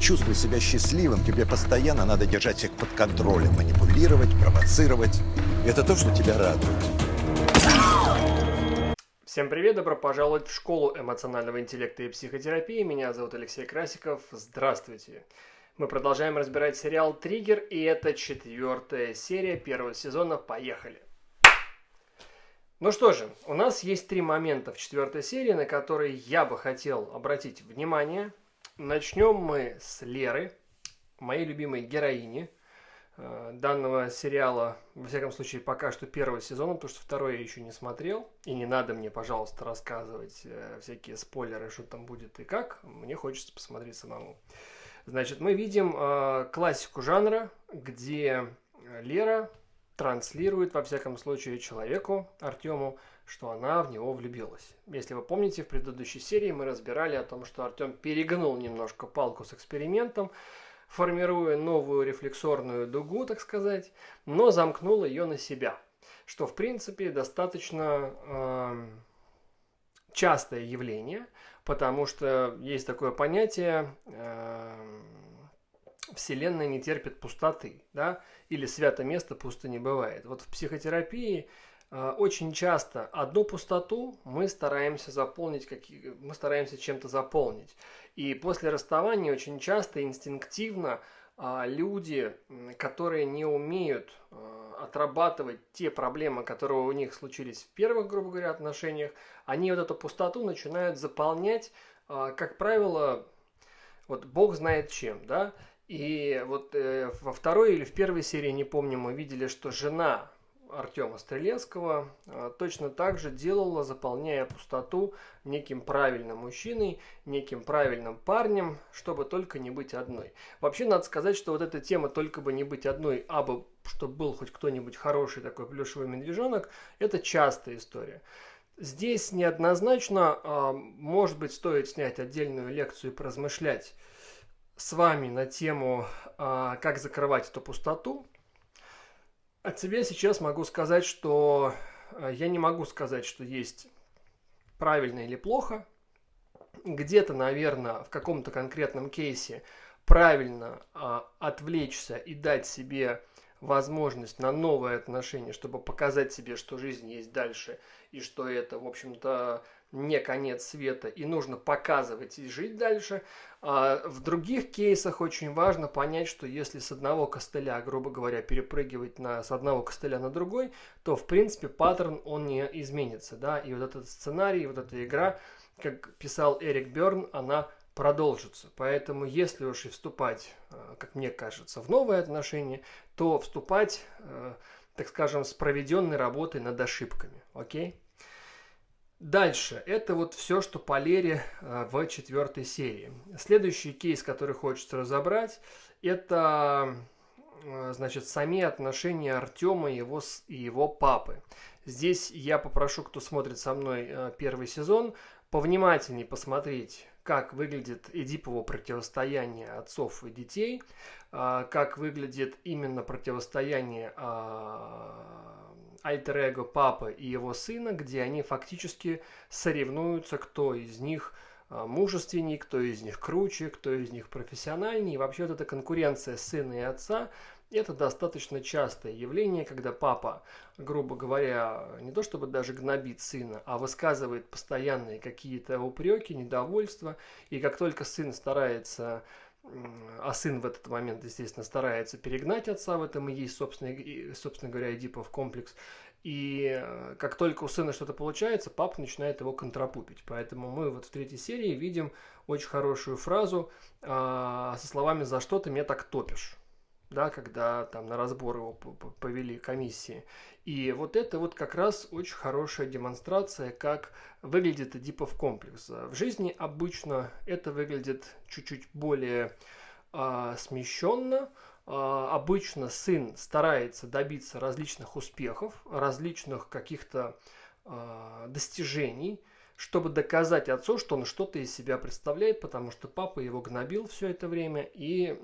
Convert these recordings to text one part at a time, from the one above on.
чувствовать себя счастливым, тебе постоянно надо держать всех под контролем, манипулировать, провоцировать. Это то, что тебя радует. Всем привет, добро пожаловать в школу эмоционального интеллекта и психотерапии. Меня зовут Алексей Красиков. Здравствуйте. Мы продолжаем разбирать сериал «Триггер», и это четвертая серия первого сезона. Поехали! Ну что же, у нас есть три момента в четвертой серии, на которые я бы хотел обратить внимание. Начнем мы с Леры, моей любимой героини э, данного сериала, во всяком случае, пока что первого сезона, потому что второй я еще не смотрел. И не надо мне, пожалуйста, рассказывать э, всякие спойлеры, что там будет и как. Мне хочется посмотреть самому. Значит, мы видим э, классику жанра, где Лера транслирует, во всяком случае, человеку, Артему, что она в него влюбилась. Если вы помните, в предыдущей серии мы разбирали о том, что Артем перегнул немножко палку с экспериментом, формируя новую рефлексорную дугу, так сказать, но замкнул ее на себя, что, в принципе, достаточно э, частое явление, потому что есть такое понятие э, Вселенная не терпит пустоты, да, или свято место пусто не бывает. Вот в психотерапии очень часто одну пустоту мы стараемся заполнить, мы стараемся чем-то заполнить. И после расставания очень часто инстинктивно э, люди, которые не умеют э, отрабатывать те проблемы, которые у них случились в первых, грубо говоря, отношениях, они вот эту пустоту начинают заполнять, как правило, вот Бог знает чем, да, и вот э, во второй или в первой серии, не помню, мы видели, что жена Артема Стрелецкого э, точно так же делала, заполняя пустоту неким правильным мужчиной, неким правильным парнем, чтобы только не быть одной. Вообще, надо сказать, что вот эта тема «только бы не быть одной», а бы, чтобы был хоть кто-нибудь хороший такой плюшевый медвежонок, это частая история. Здесь неоднозначно, э, может быть, стоит снять отдельную лекцию и поразмышлять, с вами на тему а, «Как закрывать эту пустоту». От себя сейчас могу сказать, что а, я не могу сказать, что есть правильно или плохо. Где-то, наверное, в каком-то конкретном кейсе правильно а, отвлечься и дать себе возможность на новое отношение, чтобы показать себе, что жизнь есть дальше, и что это, в общем-то, не конец света, и нужно показывать и жить дальше. А в других кейсах очень важно понять, что если с одного костыля, грубо говоря, перепрыгивать на, с одного костыля на другой, то, в принципе, паттерн, он не изменится, да, и вот этот сценарий, вот эта игра, как писал Эрик Берн, она продолжится. Поэтому, если уж и вступать, э, как мне кажется, в новые отношения, то вступать, э, так скажем, с проведенной работой над ошибками. Окей? Дальше. Это вот все, что по Лере э, в четвертой серии. Следующий кейс, который хочется разобрать, это значит, сами отношения Артема и его, и его папы. Здесь я попрошу, кто смотрит со мной первый сезон, повнимательнее посмотреть как выглядит Эдипово противостояние отцов и детей, а, как выглядит именно противостояние а, альтер-эго папы и его сына, где они фактически соревнуются, кто из них а, мужественней, кто из них круче, кто из них профессиональнее. И вообще вот эта конкуренция сына и отца это достаточно частое явление, когда папа, грубо говоря, не то чтобы даже гнобит сына, а высказывает постоянные какие-то упреки, недовольства. И как только сын старается а сын в этот момент, естественно, старается перегнать отца, в этом и есть, собственно, собственно говоря, Эдипов комплекс. И э, как только у сына что-то получается, папа начинает его контрапупить. Поэтому мы вот в третьей серии видим очень хорошую фразу э, со словами «За что ты меня так топишь?» Да, когда там на разбор его повели комиссии. И вот это вот как раз очень хорошая демонстрация, как выглядит Эдипов комплекс. В жизни обычно это выглядит чуть-чуть более а, смещенно. А, обычно сын старается добиться различных успехов, различных каких-то а, достижений, чтобы доказать отцу, что он что-то из себя представляет, потому что папа его гнобил все это время и э,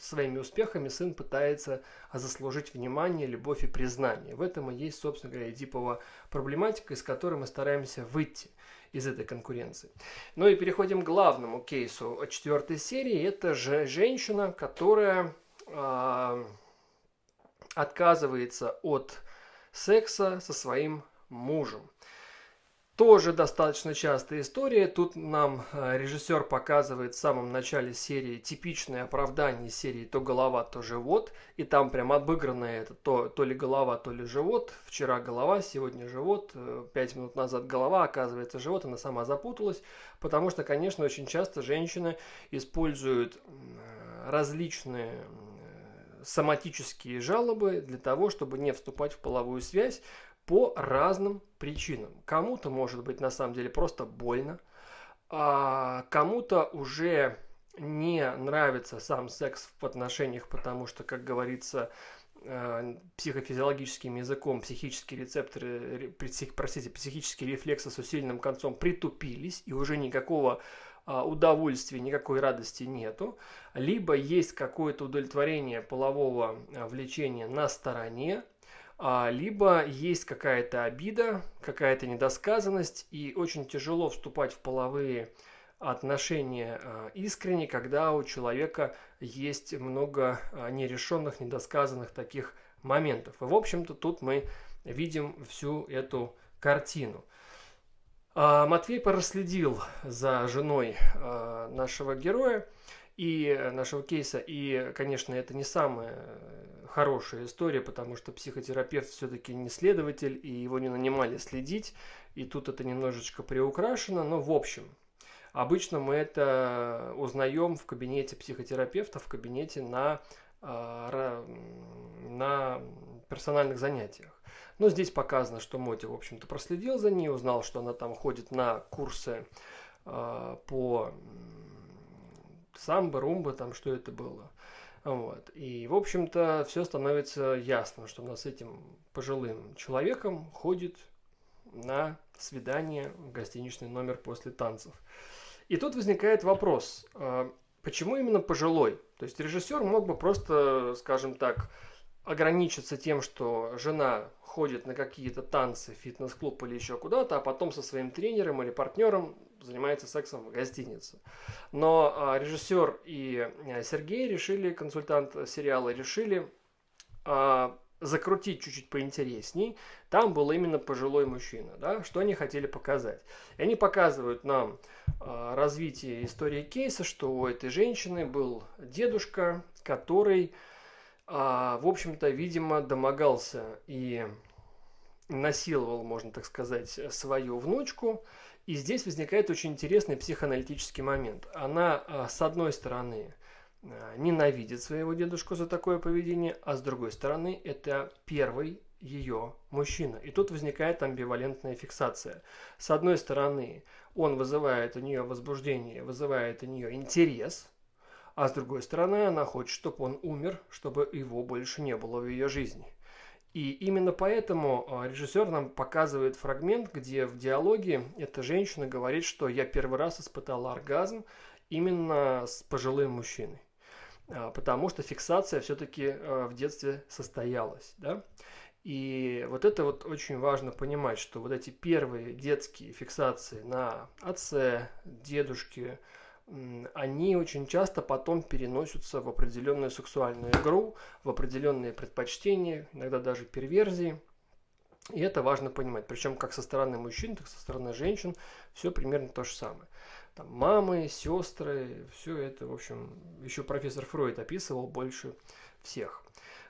своими успехами сын пытается заслужить внимание, любовь и признание. В этом и есть, собственно говоря, Эдипова проблематика, из которой мы стараемся выйти. из этой конкуренции. Ну и переходим к главному кейсу четвертой серии. Это же женщина, которая э, отказывается от секса со своим мужем. Тоже достаточно частая история. Тут нам э, режиссер показывает в самом начале серии типичное оправдание серии то голова, то живот. И там прям обыграно это то, то ли голова, то ли живот. Вчера голова, сегодня живот. Э, пять минут назад голова, оказывается живот. Она сама запуталась. Потому что, конечно, очень часто женщины используют различные соматические жалобы для того, чтобы не вступать в половую связь по разным причинам. Кому-то может быть на самом деле просто больно, а кому-то уже не нравится сам секс в отношениях, потому что, как говорится, э, психофизиологическим языком психические рецепторы, простите, психические рефлексы с усиленным концом притупились, и уже никакого удовольствия, никакой радости нету, либо есть какое-то удовлетворение полового а, влечения на стороне, а, либо есть какая-то обида, какая-то недосказанность, и очень тяжело вступать в половые отношения искренне, когда у человека есть много нерешенных, недосказанных таких моментов. И, в общем-то, тут мы видим всю эту картину. А, Матвей проследил за женой а, нашего героя и нашего кейса. И, конечно, это не самая хорошая история, потому что психотерапевт все-таки не следователь, и его не нанимали следить. И тут это немножечко приукрашено, но в общем. Обычно мы это узнаем в кабинете психотерапевта, в кабинете на, а, на персональных занятиях. Но здесь показано, что Моти, в общем-то, проследил за ней, узнал, что она там ходит на курсы э, по самбо, румба, там что это было. Вот. И, в общем-то, все становится ясно, что она с этим пожилым человеком ходит на свидание в гостиничный номер после танцев. И тут возникает вопрос, а, почему именно пожилой? То есть режиссер мог бы просто, скажем так, ограничиться тем, что жена ходит на какие-то танцы, фитнес-клуб или еще куда-то, а потом со своим тренером или партнером занимается сексом в гостинице. Но а, режиссер и а, Сергей решили, консультант сериала, решили а, закрутить чуть-чуть поинтересней. Там был именно пожилой мужчина, да, что они хотели показать. И они показывают нам а, развитие истории кейса, что у этой женщины был дедушка, который а, в общем-то, видимо, домогался и насиловал, можно так сказать, свою внучку. И здесь возникает очень интересный психоаналитический момент. Она, а, с одной стороны, а, ненавидит своего дедушку за такое поведение, а с другой стороны, это первый ее мужчина. И тут возникает амбивалентная фиксация. С одной стороны, он вызывает у нее возбуждение, вызывает у нее интерес – а с другой стороны, она хочет, чтобы он умер, чтобы его больше не было в ее жизни. И именно поэтому а, режиссер нам показывает фрагмент, где в диалоге эта женщина говорит, что я первый раз испытала оргазм именно с пожилым мужчиной. А, потому что фиксация все-таки а, в детстве состоялась. Да? И вот это вот очень важно понимать, что вот эти первые детские фиксации на отце, дедушке, они очень часто потом переносятся в определенную сексуальную игру, в определенные предпочтения, иногда даже перверзии. И это важно понимать. Причем как со стороны мужчин, так и со стороны женщин все примерно то же самое. Там мамы, сестры, все это, в общем, еще профессор Фройд описывал больше всех.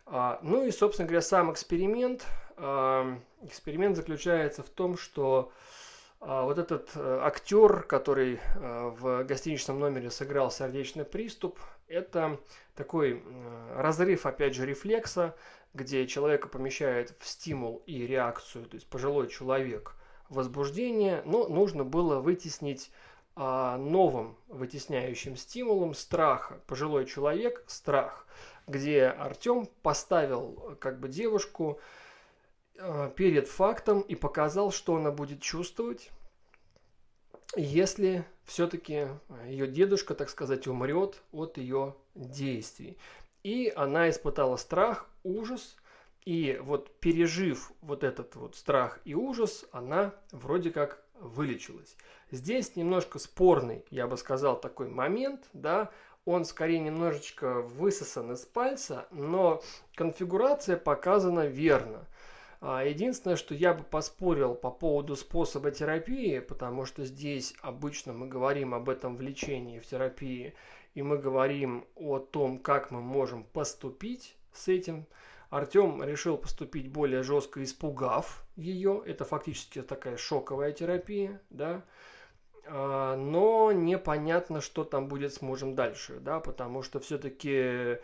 А, ну и, собственно говоря, сам эксперимент. А, эксперимент заключается в том, что вот этот э, актер, который э, в гостиничном номере сыграл сердечный приступ, это такой э, разрыв, опять же, рефлекса, где человека помещает в стимул и реакцию, то есть пожилой человек возбуждение, но нужно было вытеснить а, новым вытесняющим стимулом страха. Пожилой человек – страх, где Артем поставил как бы девушку Э, перед фактом и показал, что она будет чувствовать, если все-таки ее дедушка, так сказать, умрет от ее действий. И она испытала страх, ужас, и вот пережив вот этот вот страх и ужас, она вроде как вылечилась. Здесь немножко спорный, я бы сказал, такой момент, да, он скорее немножечко высосан из пальца, но конфигурация показана верно. А, единственное, что я бы поспорил по поводу способа терапии, потому что здесь обычно мы говорим об этом влечении в терапии, и мы говорим о том, как мы можем поступить с этим. Артем решил поступить более жестко, испугав ее. Это фактически такая шоковая терапия, да. А, но непонятно, что там будет с мужем дальше, да, потому что все-таки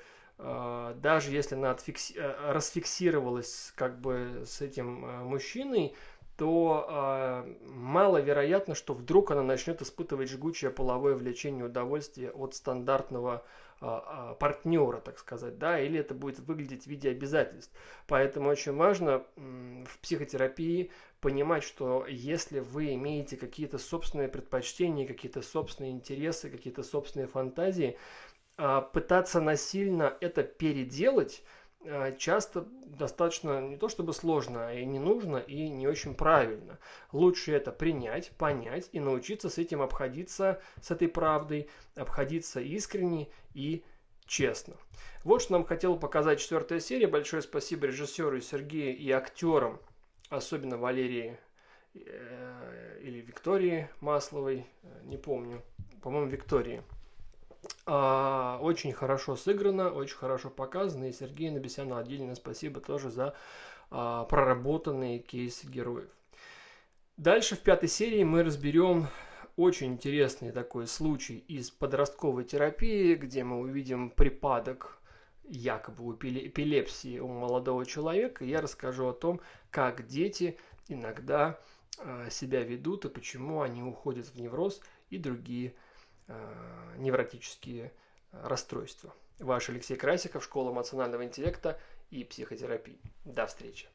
даже если она отфикси... Э, расфиксировалась как бы с этим э, мужчиной, то э, маловероятно, что вдруг она начнет испытывать жгучее половое влечение и удовольствие от стандартного э, партнера, так сказать, да, или это будет выглядеть в виде обязательств. Поэтому очень важно э, в психотерапии понимать, что если вы имеете какие-то собственные предпочтения, какие-то собственные интересы, какие-то собственные фантазии, а, пытаться насильно это переделать а, часто достаточно не то чтобы сложно, а и не нужно, и не очень правильно. Лучше это принять, понять и научиться с этим обходиться, с этой правдой, обходиться искренне и честно. Вот что нам хотела показать четвертая серия. Большое спасибо режиссеру Сергею и актерам, особенно Валерии э, или Виктории Масловой, э, не помню, по-моему, Виктории. А, очень хорошо сыграно, очень хорошо показано. И Сергею Набесяну отдельно спасибо тоже за а, проработанные кейсы героев. Дальше в пятой серии мы разберем очень интересный такой случай из подростковой терапии, где мы увидим припадок якобы эпилепсии у молодого человека. Я расскажу о том, как дети иногда э, себя ведут и почему они уходят в невроз и другие невротические расстройства. Ваш Алексей Красиков, Школа эмоционального интеллекта и психотерапии. До встречи.